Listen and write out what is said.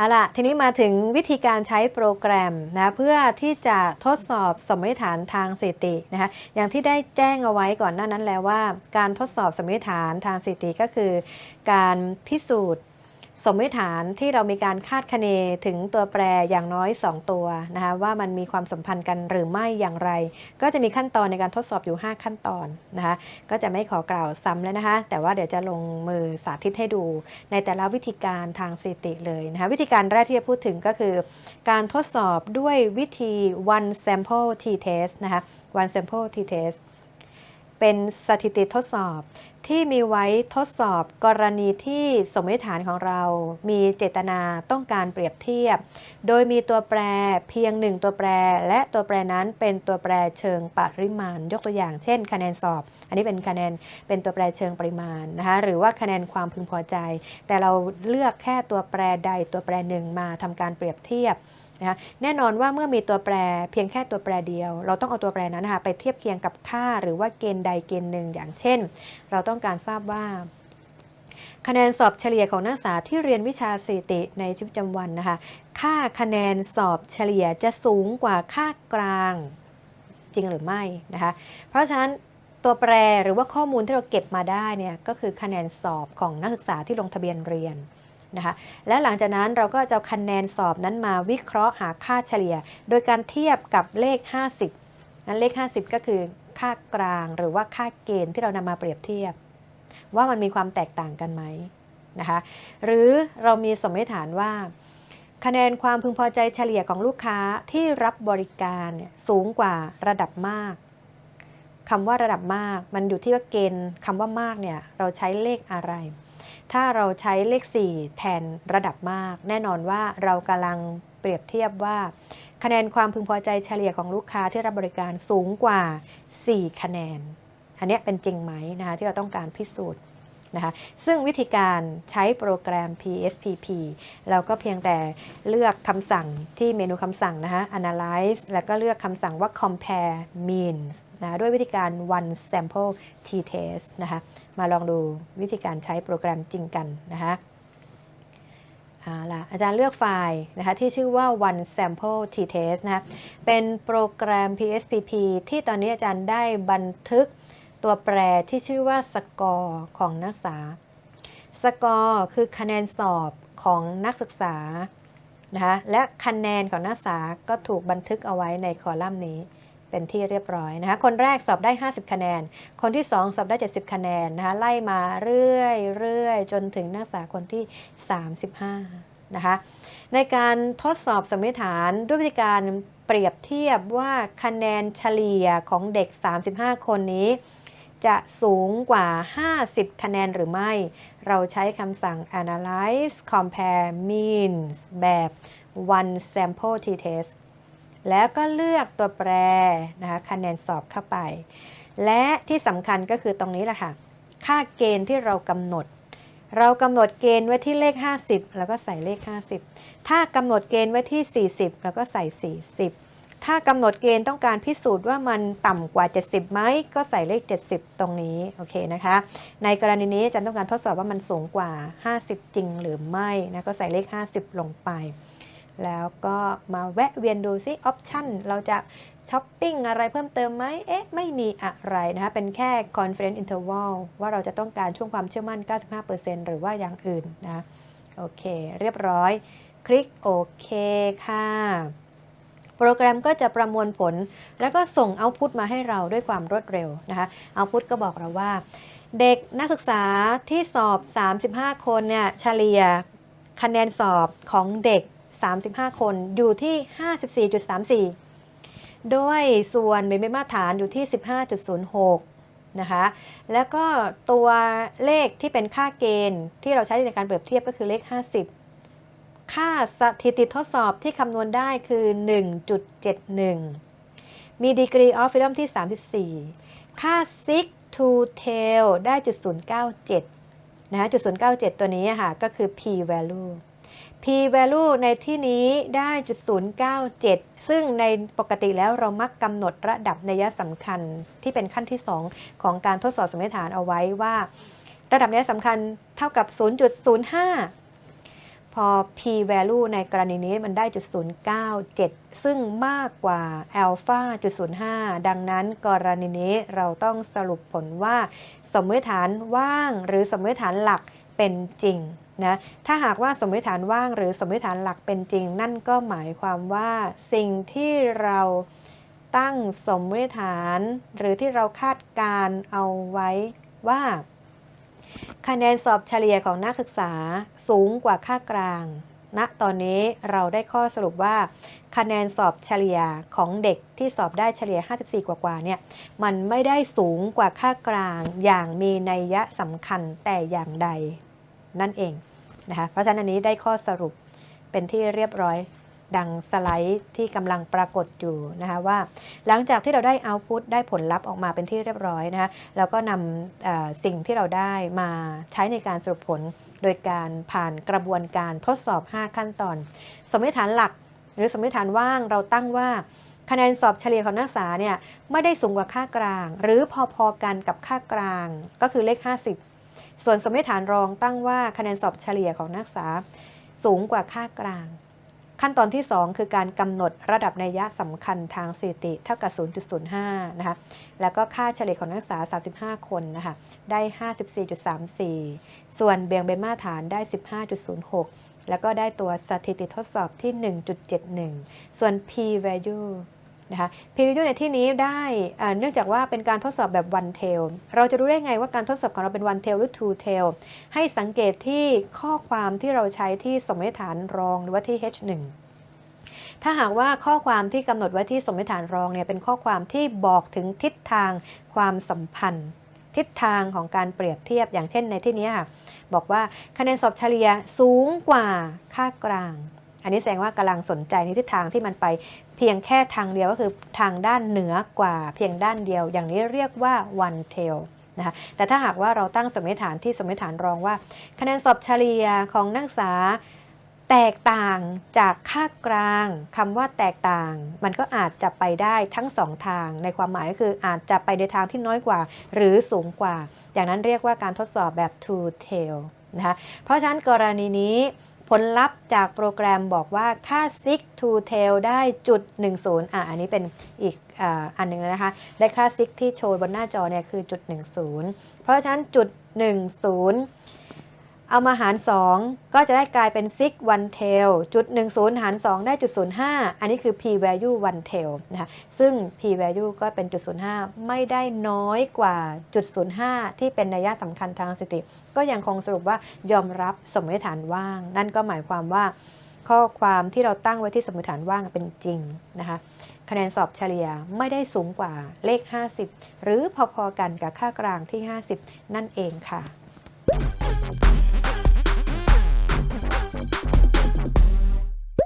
เอาละทีนี้มาถึงวิธีการใช้โปรแกรมนะเพื่อที่จะทดสอบสมมติฐานทางสถิตินะคะอย่างที่ได้แจ้งเอาไว้ก่อนหน้านั้นแล้วว่า การทดสอบสมมติฐานทางสถิติก็คือ การพิสูจน์ สมมติฐานที่เรามีการคาดคะเนถึงตัวแปรอย่างน้อย 2 ตัวนะคะว่ามันมีความสัมพันธ์กันหรือไม่อย่างไร ก็จะมีขั้นตอนในการทดสอบอยู่ 5 ขั้นตอนนะคะก็จะไม่ขอกล่าวซ้ำแล้วนะคะ แต่ว่าเดี๋ยวจะลงมือสาธิตให้ดู ในแต่ละวิธีการทางสถิติเลยนะคะวิธีการแรกที่จะพูดถึงก็คือ การทดสอบด้วยวิธี one sample t test นะคะ one sample t test เป็นสถิติทดสอบที่มีไว้ทดสอบกรณีที่สมมติฐานของเรา มีเจตนาต้องการเปรียบเทียบ โดยมีตัวแปรเพียงหนึ่งตัวแปร และตัวแปรนั้นเป็นตัวแปรเชิงปริมาณ ยกตัวอย่าง เช่น คะแนนสอบ อันนี้เป็นคะแนนเป็นตัวแปรเชิงปริมาณนะคะหรือว่าคะแนนความพึงพอใจ แต่เราเลือกแค่ตัวแปรใดตัวแปรหนึ่งมาทำการเปรียบเทียบ นะคะแน่นอนว่าเมื่อมีตัวแปรเพียงแค่ตัวแปรเดียว เราต้องเอาตัวแปรนั้นนะคะไปเทียบเคียงกับค่าหรือว่าเกณฑ์ใดเกณฑ์หนึ่งอย่างเช่น เราต้องการทราบว่าคะแนนสอบเฉลี่ยของนักศึกษาที่เรียนวิชาสถิติในชีวิตประจำวันนะคะ ค่าคะแนนสอบเฉลี่ยจะสูงกว่าค่ากลางจริงหรือไม่นะคะ เพราะฉะนั้นตัวแปรหรือว่าข้อมูลที่เราเก็บมาได้เนี่ยก็คือคะแนนสอบของนักศึกษาที่ลงทะเบียนเรียน นะคะและหลังจากนั้นเราก็จะคะแนนสอบนั้นมาวิเคราะห์หาค่าเฉลี่ย โดยการเทียบกับเลข 50นั้นเลข 50 ก็คือค่ากลางหรือว่าค่าเกณฑ์ที่เรานำมาเปรียบเทียบ ว่ามันมีความแตกต่างกันไหมนะคะหรือเรามีสมมติฐานว่า คะแนนความพึงพอใจเฉลี่ยของลูกค้าที่รับบริการสูงกว่าระดับมากคำว่าระดับมาก มันอยู่ที่ว่าเกณฑ์คำว่ามากเนี่ยเราใช้เลขอะไร ถ้าเราใช้เลข 4 แทนระดับมาก แน่นอนว่าเรากำลังเปรียบเทียบว่า คะแนนความพึงพอใจเฉลี่ยของลูกค้าที่รับบริการสูงกว่า 4 คะแนน อันนี้เป็นจริงไหมนะคะที่เราต้องการพิสูจน์ นะคะซึ่งวิธีการใช้โปรแกรม PSPP เราก็เพียงแต่เลือกคำสั่งที่เมนูคำสั่งนะคะ analyze แล้วก็เลือกคำสั่งว่า compare means นะด้วยวิธีการ one sample t test นะคะมาลองดูวิธีการใช้โปรแกรมจริงกันนะคะเอาละอาจารย์เลือกไฟล์นะคะที่ชื่อว่า one sample t test นะคะเป็นโปรแกรม PSPP ที่ตอนนี้อาจารย์ได้บันทึก ตัวแปรที่ชื่อว่าสกอร์ของนักศึกษา สกอร์คือคะแนนสอบของนักศึกษานะคะและคะแนนของนักศึกษาก็ถูกบันทึกเอาไว้ในคอลัมน์นี้เป็นที่เรียบร้อยนะคะ คนแรกสอบได้ 50 คะแนน คนที่ 2 สอบได้ 70 คะแนนนะคะ ไล่มาเรื่อยเรื่อยจนถึงนักศึกษาคนที่ 35 นะคะ ในการทดสอบสมมติฐานด้วยวิธีการเปรียบเทียบว่าคะแนนเฉลี่ยของเด็ก 35 คนนี้ จะสูงกว่า 50 คะแนนหรือไม่ เราใช้คำสั่ง analyze compare means แบบ one sample t-test แล้วก็เลือกตัวแปรนะคะคะแนนสอบเข้าไป และที่สำคัญก็คือตรงนี้แหละค่ะ ค่าเกณฑ์ที่เรากำหนด เรากำหนดเกณฑ์ไว้ที่เลข 50 แล้วก็ใส่เลข 50 ถ้ากำหนดเกณฑ์ไว้ที่ 40 แล้วก็ใส่ 40 ถ้ากำหนดเกณฑ์ต้องการพิสูจน์ว่ามันต่ำกว่า 70ไหมก็ใส่เลข 70 ตรงนี้โอเคนะคะ ในกรณีนี้อาจารย์ต้องการทดสอบว่ามันสูงกว่า 50 จริงหรือไม่นะก็ใส่เลข 50 ลงไป แล้วก็มาแวะเวียนดูซิออปชันเราจะช้อปปิ้งอะไรเพิ่มเติมไหมเอ๊ะ ไม่มีอะไรนะคะ เป็นแค่ confidence interval ว่าเราจะต้องการช่วงความเชื่อมั่น 95%หรือว่าอย่างอื่นนะ โอเค เรียบร้อย คลิกโอเคค่ะ โปรแกรมก็จะประมวลผล แล้วก็ส่งเอาพุตมาให้เราด้วยความรวดเร็วนะคะเอาพุตก็บอกเราว่า เด็กนักศึกษาที่สอบ 35 คนเนี่ยเฉลี่ยคะแนนสอบของเด็ก 35 คนอยู่ที่ 54.34โดยส่วนเบนมาตรฐานอยู่ที่ 15.06 นะคะ แล้วก็ตัวเลขที่เป็นค่าเกณฑ์ที่เราใช้ในการเปรียบเทียบก็คือเลข 50 ค่าสถิติทดสอบที่คำนวณได้คือ 1.71 มี degree of freedom ที่ 34 ค่า sig to tail ได้จุด097นะคะจุด097 ตัวนี้ค่ะก็คือ p value p value ในที่นี้ได้จุด097 ซึ่งในปกติแล้วเรามักกำหนดระดับนัยสำคัญที่เป็นขั้นที่ 2 ของการทดสอบสมมติฐานเอาไว้ว่า ระดับนัยสำคัญเท่ากับ 0.05 พอ p value ในกรณีนี้มันได้จุด097 ซึ่งมากกว่า alpha จุด05 ดังนั้นกรณีนี้เราต้องสรุปผลว่า สมมติฐานว่างหรือสมมติฐานหลักเป็นจริงนะถ้าหากว่าสมมติฐานว่างหรือสมมติฐานหลักเป็นจริง นั่นก็หมายความว่าสิ่งที่เราตั้งสมมติฐาน หรือที่เราคาดการเอาไว้ว่า คะแนนสอบเฉลี่ยของนักศึกษาสูงกว่าค่ากลางณตอนนี้เราได้ข้อสรุปว่า คะแนนสอบเฉลี่ยของเด็กที่สอบได้เฉลี่ย 54 กว่าๆเนี่ยมันไม่ได้สูงกว่าค่ากลางอย่างมีนัยยะสำคัญแต่อย่างใดนั่นเองนะคะเพราะฉะนั้นอันนี้ได้ข้อสรุปเป็นที่เรียบร้อย ดังสไลด์ที่กำลังปรากฏอยู่นะคะว่า หลังจากที่เราได้เอาพุตได้ผลลัพธ์ออกมาเป็นที่เรียบร้อยนะคะแล้วก็นำสิ่งที่เราได้มาใช้ในการสรุปผลโดยการผ่านกระบวนการทดสอบ 5 ขั้นตอน สมมติฐานหลัก หรือสมมติฐานว่างเราตั้งว่าคะแนนสอบเฉลี่ยของนักศึกษาเนี่ยไม่ได้สูงกว่าค่ากลาง หรือพอๆกันกับค่ากลางก็คือเลข 50 ส่วนสมมติฐานรองตั้งว่าคะแนนสอบเฉลี่ยของนักศึกษาสูงกว่าค่ากลาง ขั้นตอนที่ 2 คือการกำหนดระดับนัยยะสำคัญทางสถิติเท่ากับ 0.05 นะคะ แล้วก็ค่าเฉลี่ยของนักศึกษา 35 คนนะคะ ได้ 54.34 ส่วนเบี่ยงเบนมาตรฐานได้ 15.06 แล้วก็ได้ตัวสถิติทดสอบที่ 1.71 ส่วน p value นะคะ p value ในที่นี้ได้เอ่อเนื่องจากว่าเป็นการทดสอบแบบ one tail เราจะรู้ได้ไงว่าการทดสอบของเราเป็น one tail หรือ two tail ให้สังเกตที่ข้อความที่เราใช้ที่สมมติฐานรองหรือว่าที่ h1 ถ้าหากว่าข้อความที่กำหนดไว้ที่สมมติฐานรองเนี่ยเป็นข้อความที่บอกถึงทิศทางความสัมพันธ์ ทิศทางของการเปรียบเทียบอย่างเช่นในที่นี้ค่ะบอกว่าคะแนนสอบเฉลี่ยสูงกว่าค่ากลาง อันนี้แสดงว่ากำลังสนใจในทิศทางที่มันไป เพียงแค่ทางเดียวก็คือทางด้านเหนือกว่า เพียงด้านเดียว อย่างนี้เรียกว่า one tail นะคะแต่ถ้าหากว่าเราตั้งสมมติฐานที่สมมติฐานรองว่า คะแนนสอบเฉลี่ยของนักศึกษาแตกต่างจากค่ากลางคำว่าแตกต่าง มันก็อาจจะไปได้ทั้งสองทาง ในความหมายก็คืออาจจะไปในทางที่น้อยกว่า หรือสูงกว่า อย่างนั้นเรียกว่าการทดสอบแบบ two tail นะคะเพราะฉะนั้นกรณีนี้ ผลลัพธ์จากโปรแกรมบอกว่าค่า sig to tail ได้จุด10อะอันนี้เป็นอีกออันหนึ่งนะคะ ได้ค่า sig ที่โชว์บนหน้าจอเนี่ยคือจุด10 เพราะฉะนั้นจุด10 เอามาหาร 2 ก็จะได้กลายเป็น sig one tail จุด10 หาร 2 ได้จุด05 อันนี้คือ p value one tail นะคะ ซึ่ง p value ก็เป็นจุด05 ไม่ได้น้อยกว่าจุด05 ที่เป็นนัยสำคัญทางสถิติ ก็ยังคงสรุปว่ายอมรับสมมติฐานว่าง นั่นก็หมายความว่า ข้อความที่เราตั้งไว้ที่สมมติฐานว่างเป็นจริงนะคะคะแนนสอบเฉลี่ยไม่ได้สูงกว่าเลข 50 หรือพอๆกันกับค่ากลางที่ 50 นั่นเองค่ะ